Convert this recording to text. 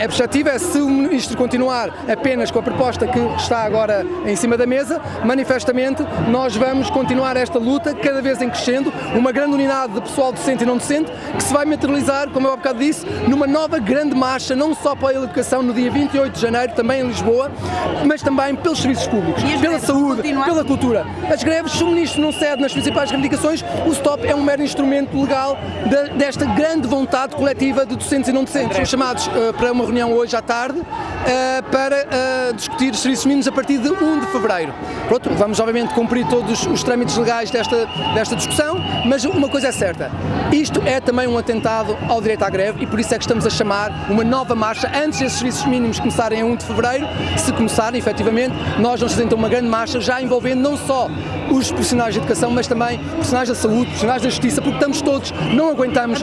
a perspectiva é se o Ministro continuar apenas com a proposta que está agora em cima da mesa, manifestamente nós vamos continuar esta luta cada vez em crescendo, uma grande unidade de pessoal docente e não docente que se vai materializar, como eu há bocado disse, numa nova grande marcha, não só pela educação no dia 28 de janeiro, também em Lisboa, mas também pelos serviços públicos, pela saúde, pela cultura. As greves, se o Ministro não cede nas principais reivindicações, o STOP é um mero instrumento legal de, desta grande vontade coletiva de docentes e não docentes. Chamados uh, para uma reunião hoje à tarde uh, para uh, discutir os serviços mínimos a partir de 1 de fevereiro. Pronto, vamos obviamente cumprir todos os trâmites legais desta, desta discussão, mas uma coisa é certa, isto é também um atentado ao direito à greve e por isso é que estamos a chamar uma nova marcha antes desses serviços mínimos começarem a 1 de fevereiro, se começarem efetivamente, nós vamos fazer então uma grande marcha já envolvendo não só os profissionais de educação, mas também profissionais da saúde, profissionais da justiça, porque estamos todos, não aguentamos